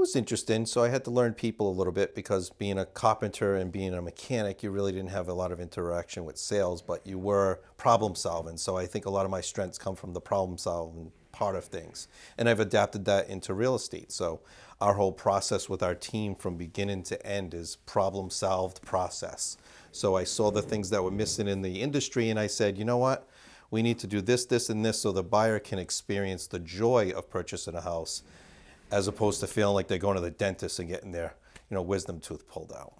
was interesting. So I had to learn people a little bit because being a carpenter and being a mechanic, you really didn't have a lot of interaction with sales, but you were problem solving. So I think a lot of my strengths come from the problem solving part of things. And I've adapted that into real estate. So our whole process with our team from beginning to end is problem solved process. So I saw the things that were missing in the industry and I said, you know what? We need to do this, this, and this so the buyer can experience the joy of purchasing a house as opposed to feeling like they're going to the dentist and getting their you know, wisdom tooth pulled out.